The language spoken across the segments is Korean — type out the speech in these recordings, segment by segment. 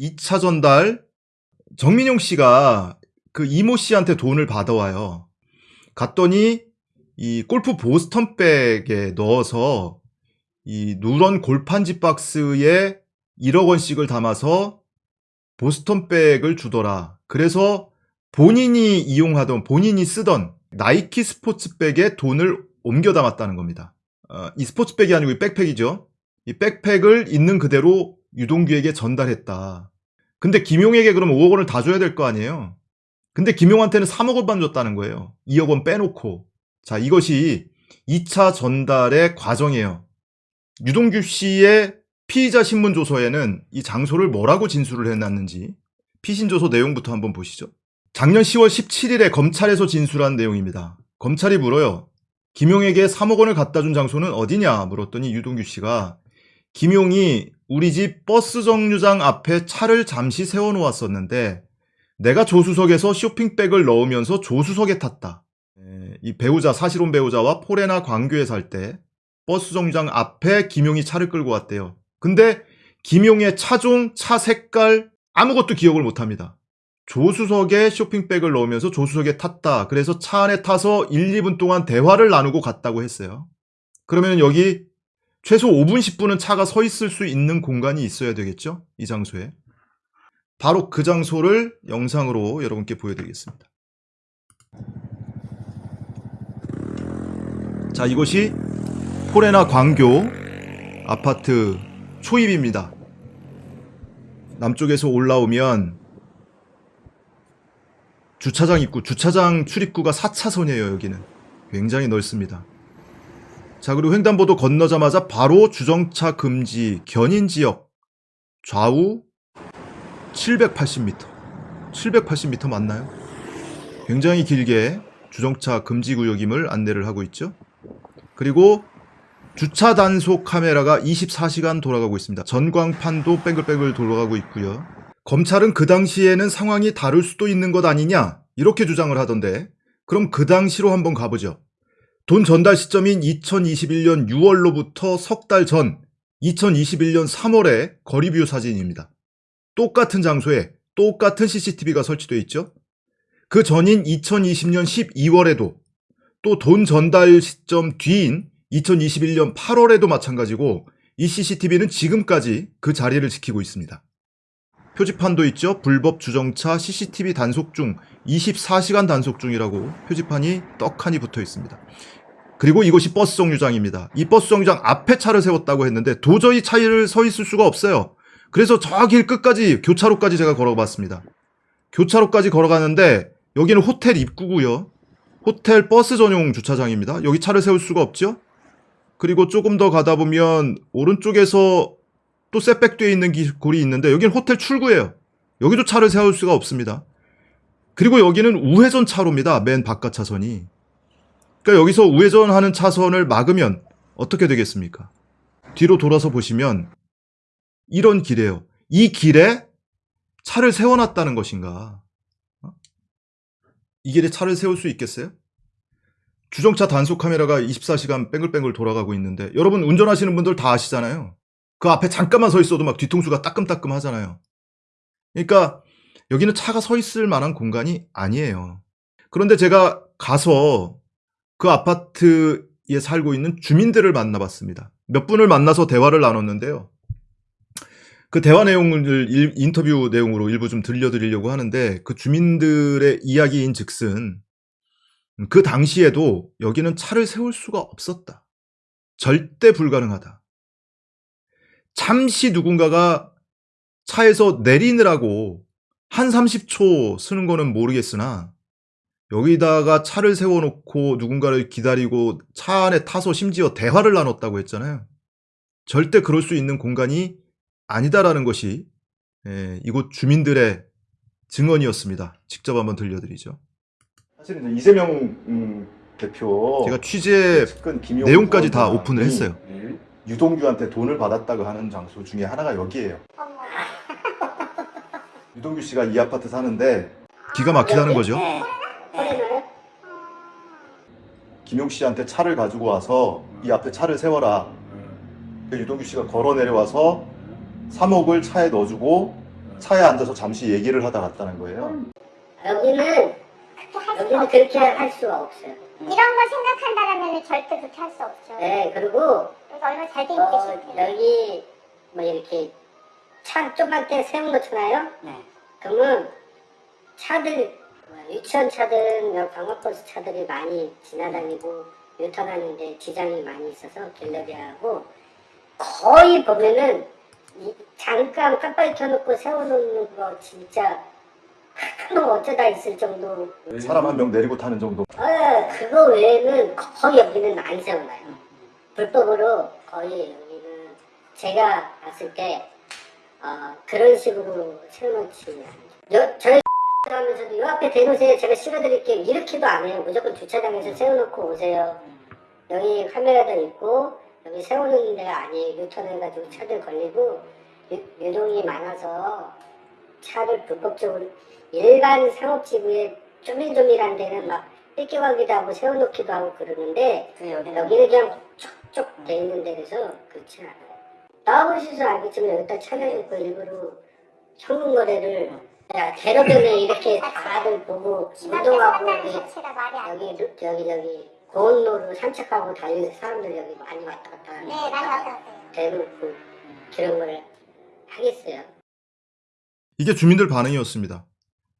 2차 전달 정민용 씨가 그 이모 씨한테 돈을 받아와요. 갔더니 이 골프 보스턴백에 넣어서 이 누런 골판지 박스에 1억 원씩을 담아서 보스턴백을 주더라. 그래서 본인이 이용하던 본인이 쓰던 나이키 스포츠백에 돈을 옮겨 담았다는 겁니다. 어, 이 스포츠백이 아니고 이 백팩이죠. 이 백팩을 있는 그대로 유동규에게 전달했다. 근데 김용에게 그럼 5억 원을 다 줘야 될 거 아니에요? 근데 김용한테는 3억 원만 줬다는 거예요. 2억 원 빼놓고. 자, 이것이 2차 전달의 과정이에요. 유동규 씨의 피의자 신문 조서에는 이 장소를 뭐라고 진술을 해놨는지 피신 조서 내용부터 한번 보시죠. 작년 10월 17일에 검찰에서 진술한 내용입니다. 검찰이 물어요. 김용에게 3억 원을 갖다 준 장소는 어디냐 물었더니 유동규 씨가 김용이 우리 집 버스 정류장 앞에 차를 잠시 세워놓았었는데 내가 조수석에서 쇼핑백을 넣으면서 조수석에 탔다. 에, 이 배우자 사실혼 배우자와 포레나 광교에 살 때 버스 정류장 앞에 김용이 차를 끌고 왔대요. 근데 김용의 차종, 차 색깔 아무것도 기억을 못합니다. 조수석에 쇼핑백을 넣으면서 조수석에 탔다. 그래서 차 안에 타서 1, 2분 동안 대화를 나누고 갔다고 했어요. 그러면 여기 최소 5분, 10분은 차가 서 있을 수 있는 공간이 있어야 되겠죠? 이 장소에. 바로 그 장소를 영상으로 여러분께 보여드리겠습니다. 자, 이것이 포레나 광교 아파트 초입입니다. 남쪽에서 올라오면 주차장 입구, 주차장 출입구가 4차선이에요, 여기는. 굉장히 넓습니다. 자, 그리고 횡단보도 건너자마자 바로 주정차 금지 견인 지역 좌우 780m. 780m 맞나요? 굉장히 길게 주정차 금지 구역임을 안내를 하고 있죠. 그리고 주차 단속 카메라가 24시간 돌아가고 있습니다. 전광판도 뺑글뺑글 돌아가고 있고요. 검찰은 그 당시에는 상황이 다를 수도 있는 것 아니냐 이렇게 주장을 하던데 그럼 그 당시로 한번 가보죠. 돈 전달 시점인 2021년 6월로부터 석 달 전 2021년 3월의 거리뷰 사진입니다. 똑같은 장소에 똑같은 CCTV가 설치되어 있죠. 그 전인 2020년 12월에도 또 돈 전달 시점 뒤인 2021년 8월에도 마찬가지고 이 CCTV는 지금까지 그 자리를 지키고 있습니다. 표지판도 있죠. 불법 주정차 CCTV 단속 중 24시간 단속 중이라고 표지판이 떡하니 붙어 있습니다. 그리고 이곳이 버스 정류장입니다. 이 버스 정류장 앞에 차를 세웠다고 했는데 도저히 차를 서 있을 수가 없어요. 그래서 저 길 끝까지 교차로까지 제가 걸어봤습니다. 교차로까지 걸어가는데 여기는 호텔 입구고요. 호텔 버스 전용 주차장입니다. 여기 차를 세울 수가 없죠. 그리고 조금 더 가다 보면 오른쪽에서 또 setback되어 있는 골이 있는데 여기는 호텔 출구예요. 여기도 차를 세울 수가 없습니다. 그리고 여기는 우회전 차로입니다. 맨 바깥 차선이. 그러니까 여기서 우회전하는 차선을 막으면 어떻게 되겠습니까? 뒤로 돌아서 보시면 이런 길이에요. 이 길에 차를 세워놨다는 것인가? 어? 이 길에 차를 세울 수 있겠어요? 주정차 단속 카메라가 24시간 뺑글뺑글 돌아가고 있는데 여러분 운전하시는 분들 다 아시잖아요. 그 앞에 잠깐만 서 있어도 막 뒤통수가 따끔따끔 하잖아요. 그러니까 여기는 차가 서 있을 만한 공간이 아니에요. 그런데 제가 가서 그 아파트에 살고 있는 주민들을 만나봤습니다. 몇 분을 만나서 대화를 나눴는데요. 그 대화 내용을 인터뷰 내용으로 일부 좀 들려드리려고 하는데 그 주민들의 이야기인 즉슨 그 당시에도 여기는 차를 세울 수가 없었다. 절대 불가능하다. 잠시 누군가가 차에서 내리느라고 한 30초 쓰는 거는 모르겠으나 여기다가 차를 세워놓고 누군가를 기다리고 차 안에 타서 심지어 대화를 나눴다고 했잖아요. 절대 그럴 수 있는 공간이 아니다라는 것이 예, 이곳 주민들의 증언이었습니다. 직접 한번 들려드리죠. 사실은 이재명 음, 대표 제가 취재 내용까지 다 오픈을 했어요. 유동규한테 돈을 받았다고 하는 장소 중에 하나가 여기예요. 유동규 씨가 이 아파트 사는데 기가 막히다는 거죠. 김용 씨한테 차를 가지고 와서 이 앞에 차를 세워라. 그 유동규 씨가 걸어 내려와서 3억을 차에 넣어주고 차에 앉아서 잠시 얘기를 하다 갔다는 거예요. 여기는 여기는 그렇게 할 수가 없어요. 이런 걸 생각한다라면 절대 그렇게 할 수 없죠. 네 그리고 그래서 얼마나 잘 되는 어. 여기 뭐 이렇게 차 조그맣게 세워놓잖아요. 네. 그러면 차들 뭐 유치원 차든 뭐 광역버스 차들이 많이 지나다니고 유턴하는데 지장이 많이 있어서 갤러리하고 거의 보면은 이 잠깐 깜빡이 켜놓고 세워놓는 거 진짜 가끔 어쩌다 있을 정도 사람 한 명 내리고 타는 정도. 어, 그거 외에는 거의 여기는 안 세워놔요. 불법으로 거의 여기는 제가 봤을 때 어, 그런 식으로 세워놓지 않아요. 여- 저희 하면서도 요 앞에 대놓으세요. 제가 실어드릴게요. 이렇게도 안 해요. 무조건 주차장에서 세워놓고 오세요. 여기 카메라도 있고 여기 세우는 데가 아니에요. 유턴해가지고 차들 걸리고 유, 유동이 많아서 차를 불법적으로 일반 상업지구에 쪼밀쪼밀한 데는 막 뺏겨가기도 하고 세워놓기도 하고 그러는데 그 여기는 그냥 쫙쫙 돼 있는 데라서 그렇지 않아요. 나와보셔서 알겠지만 여기다 차려놓고 일부러 현금 거래를 야, 대로변에 이렇게 다들 보고 운동하고 여기. 여기 여기 저기 고온로로 산책하고 달리는 사람들 여기 많이 왔다 갔다 하는 네, 많이 왔다 갔다 해요. 대놓고 그런 걸 하겠어요. 이게 주민들 반응이었습니다.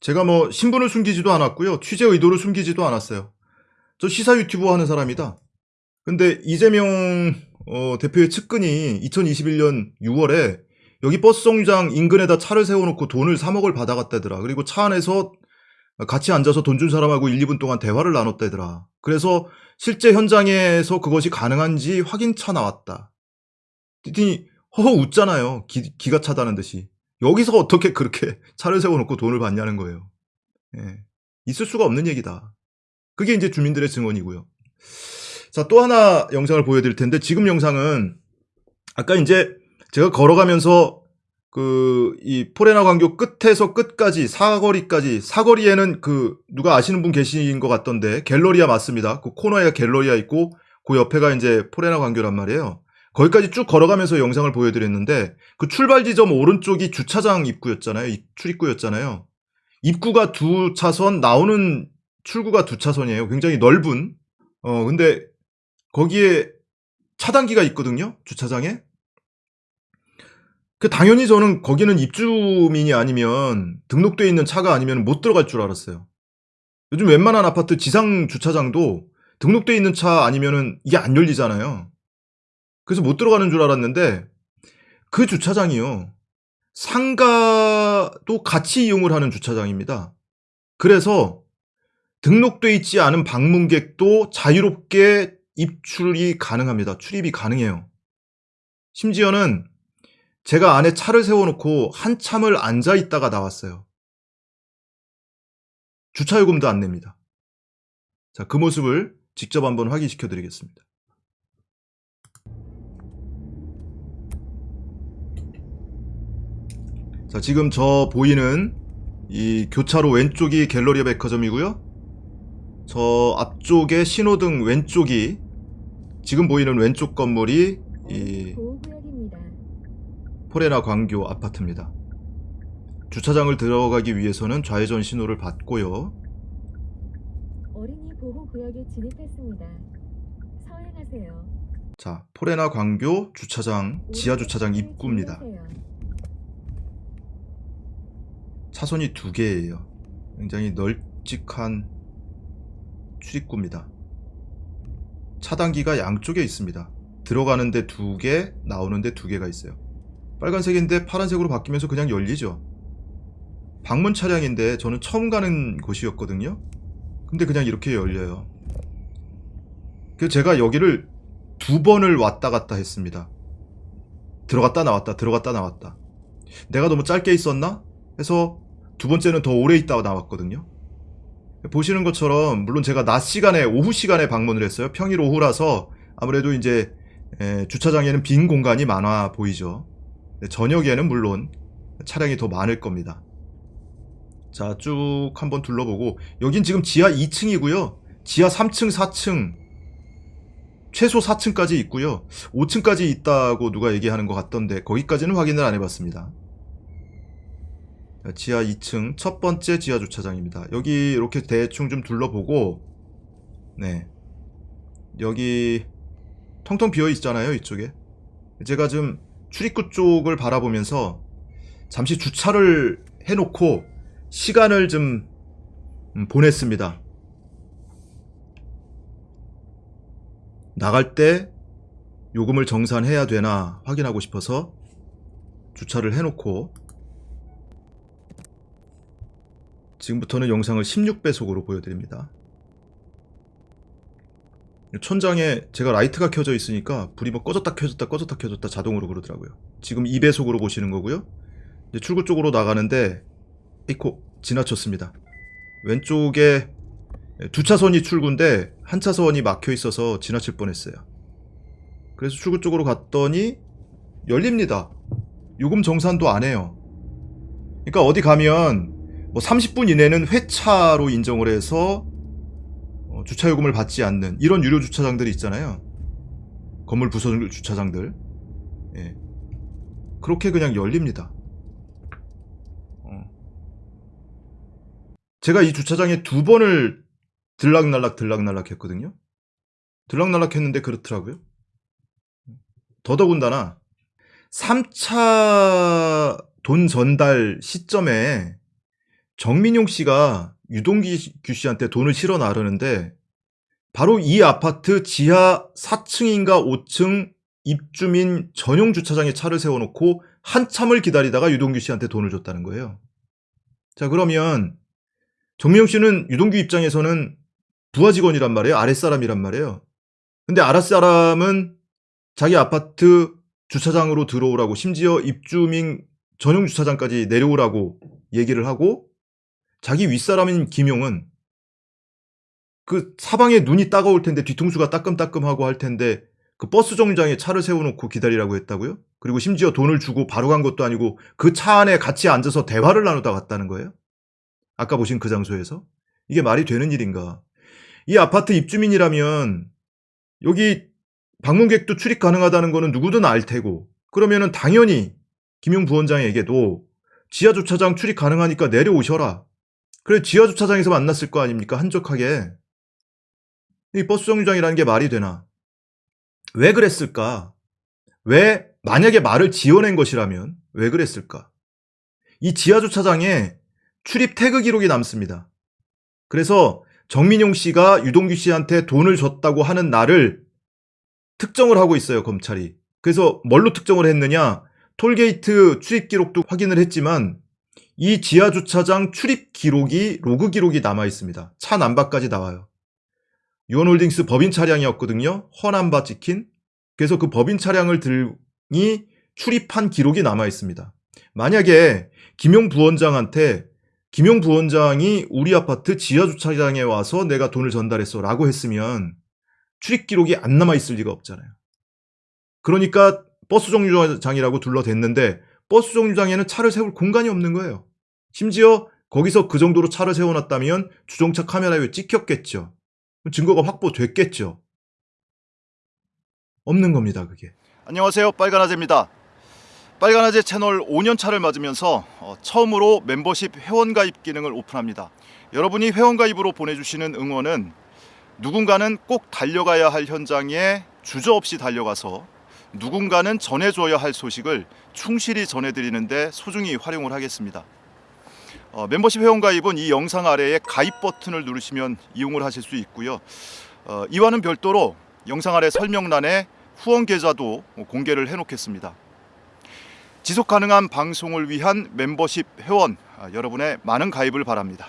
제가 뭐 신분을 숨기지도 않았고요. 취재 의도를 숨기지도 않았어요. 저 시사 유튜브 하는 사람이다. 근데 이재명 어, 대표의 측근이 2021년 6월에 여기 버스 정류장 인근에다 차를 세워놓고 돈을 3억을 받아갔다더라. 그리고 차 안에서 같이 앉아서 돈 준 사람하고 1, 2분 동안 대화를 나눴다더라. 그래서 실제 현장에서 그것이 가능한지 확인차 나왔다. 그랬더니 허허 웃잖아요. 기, 기가 차다는 듯이. 여기서 어떻게 그렇게 차를 세워놓고 돈을 받냐는 거예요. 예. 있을 수가 없는 얘기다. 그게 이제 주민들의 증언이고요. 자, 또 하나 영상을 보여드릴 텐데, 지금 영상은 아까 이제 제가 걸어가면서 그, 이 포레나 광교 끝에서 끝까지 사거리까지, 사거리에는 그, 누가 아시는 분 계신 것 같던데, 갤러리아 맞습니다. 그 코너에 갤러리아 있고, 그 옆에가 이제 포레나 광교란 말이에요. 거기까지 쭉 걸어가면서 영상을 보여드렸는데 그 출발 지점 오른쪽이 주차장 입구였잖아요. 이- 출입구였잖아요. 입구가 두 차선, 나오는 출구가 두 차선이에요. 굉장히 넓은. 어 근데 거기에 차단기가 있거든요. 주차장에. 그 당연히 저는 거기는 입주민이 아니면 등록돼 있는 차가 아니면 못 들어갈 줄 알았어요. 요즘 웬만한 아파트 지상 주차장도 등록돼 있는 차 아니면은 이게 안 열리잖아요. 그래서 못 들어가는 줄 알았는데 그 주차장이요. 상가도 같이 이용을 하는 주차장입니다. 그래서 등록돼 있지 않은 방문객도 자유롭게 입출이 가능합니다. 출입이 가능해요. 심지어는 제가 안에 차를 세워놓고 한참을 앉아 있다가 나왔어요. 주차요금도 안 냅니다. 자, 그 모습을 직접 한번 확인시켜 드리겠습니다. 자, 지금 저 보이는 이 교차로 왼쪽이 갤러리아 백화점이고요. 저 앞쪽에 신호등 왼쪽이 지금 보이는 왼쪽 건물이 이. 포레나 광교 아파트입니다. 주차장을 들어가기 위해서는 좌회전 신호를 받고요. 어린이 보호 구역에 진입했습니다. 서행하세요. 자, 포레나 광교 주차장 지하 주차장 입구입니다. 차선이 두 개예요. 굉장히 널찍한 출입구입니다. 차단기가 양쪽에 있습니다. 들어가는데 두 개, 나오는데 두 개가 있어요. 빨간색인데 파란색으로 바뀌면서 그냥 열리죠. 방문 차량인데 저는 처음 가는 곳이었거든요. 근데 그냥 이렇게 열려요. 그래서 제가 여기를 두 번을 왔다 갔다 했습니다. 들어갔다 나왔다, 들어갔다 나왔다. 내가 너무 짧게 있었나? 해서 두 번째는 더 오래 있다가 나왔거든요. 보시는 것처럼 물론 제가 낮 시간에 오후 시간에 방문을 했어요. 평일 오후라서 아무래도 이제 에, 주차장에는 빈 공간이 많아 보이죠. 네, 저녁에는 물론 차량이 더 많을 겁니다. 자, 쭉 한번 둘러보고 여긴 지금 지하 2층이고요. 지하 3층, 4층 최소 4층까지 있고요. 5층까지 있다고 누가 얘기하는 것 같던데 거기까지는 확인을 안 해봤습니다. 지하 2층 첫 번째 지하 주차장입니다. 여기 이렇게 대충 좀 둘러보고 네 여기 텅텅 비어 있잖아요 이쪽에 제가 좀 출입구 쪽을 바라보면서 잠시 주차를 해놓고 시간을 좀 음, 보냈습니다. 나갈 때 요금을 정산해야 되나 확인하고 싶어서 주차를 해놓고 지금부터는 영상을 16배속으로 보여드립니다. 천장에 제가 라이트가 켜져 있으니까 불이 뭐 꺼졌다 켜졌다 꺼졌다 켜졌다 자동으로 그러더라고요. 지금 2배속으로 보시는 거고요. 이제 출구 쪽으로 나가는데 에이쿠 지나쳤습니다. 왼쪽에 두 차선이 출구인데 한 차선이 막혀 있어서 지나칠 뻔했어요. 그래서 출구 쪽으로 갔더니 열립니다. 요금 정산도 안 해요. 그러니까 어디 가면 뭐 30분 이내는 회차로 인정을 해서 어, 주차 요금을 받지 않는 이런 유료 주차장들이 있잖아요. 건물 부서 주차장들. 예. 그렇게 그냥 열립니다. 어. 제가 이 주차장에 두 번을 들락날락 들락날락 했거든요. 들락날락 했는데 그렇더라고요. 더더군다나 3차 돈 전달 시점에 정민용 씨가 유동규 씨한테 돈을 실어 나르는데 바로 이 아파트 지하 4층인가 5층 입주민 전용 주차장에 차를 세워놓고 한참을 기다리다가 유동규 씨한테 돈을 줬다는 거예요. 자 그러면 정민용 씨는 유동규 입장에서는 부하 직원이란 말이에요. 아랫사람이란 말이에요. 근데 아랫사람은 자기 아파트 주차장으로 들어오라고 심지어 입주민 전용 주차장까지 내려오라고 얘기를 하고 자기 윗사람인 김용은 그 사방에 눈이 따가울 텐데 뒤통수가 따끔따끔하고 할 텐데 그 버스 정류장에 차를 세워놓고 기다리라고 했다고요? 그리고 심지어 돈을 주고 바로 간 것도 아니고 그 차 안에 같이 앉아서 대화를 나누다 갔다는 거예요? 아까 보신 그 장소에서? 이게 말이 되는 일인가? 이 아파트 입주민이라면 여기 방문객도 출입 가능하다는 거는 누구든 알 테고 그러면은 당연히 김용 부원장에게도 지하 주차장 출입 가능하니까 내려오셔라. 그래 지하 주차장에서 만났을 거 아닙니까 한적하게. 이 버스 정류장이라는 게 말이 되나? 왜 그랬을까? 왜 만약에 말을 지어낸 것이라면 왜 그랬을까? 이 지하 주차장에 출입 태그 기록이 남습니다. 그래서 정민용 씨가 유동규 씨한테 돈을 줬다고 하는 날을 특정을 하고 있어요, 검찰이. 그래서 뭘로 특정을 했느냐? 톨게이트 출입 기록도 확인을 했지만 이 지하 주차장 출입 기록이 로그 기록이 남아 있습니다. 차 남바까지 나와요. 유원홀딩스 법인 차량이었거든요. 허남바 찍힌. 그래서 그 법인 차량을 들이 출입한 기록이 남아 있습니다. 만약에 김용 부원장한테 김용 부원장이 우리 아파트 지하 주차장에 와서 내가 돈을 전달했어 라고 했으면 출입 기록이 안 남아 있을 리가 없잖아요. 그러니까 버스 정류장이라고 둘러댔는데 버스 정류장에는 차를 세울 공간이 없는 거예요. 심지어 거기서 그 정도로 차를 세워놨다면 주정차 카메라에 찍혔겠죠. 증거가 확보됐겠죠. 없는 겁니다, 그게. 안녕하세요. 빨간아재입니다. 빨간아재 채널 5년 차를 맞으면서 어, 처음으로 멤버십 회원 가입 기능을 오픈합니다. 여러분이 회원 가입으로 보내주시는 응원은 누군가는 꼭 달려가야 할 현장에 주저없이 달려가서 누군가는 전해줘야 할 소식을 충실히 전해드리는데 소중히 활용을 하겠습니다. 어, 멤버십 회원 가입은 이 영상 아래에 가입 버튼을 누르시면 이용을 하실 수 있고요. 어, 이와는 별도로 영상 아래 설명란에 후원 계좌도 공개를 해놓겠습니다. 지속 가능한 방송을 위한 멤버십 회원 아, 여러분의 많은 가입을 바랍니다.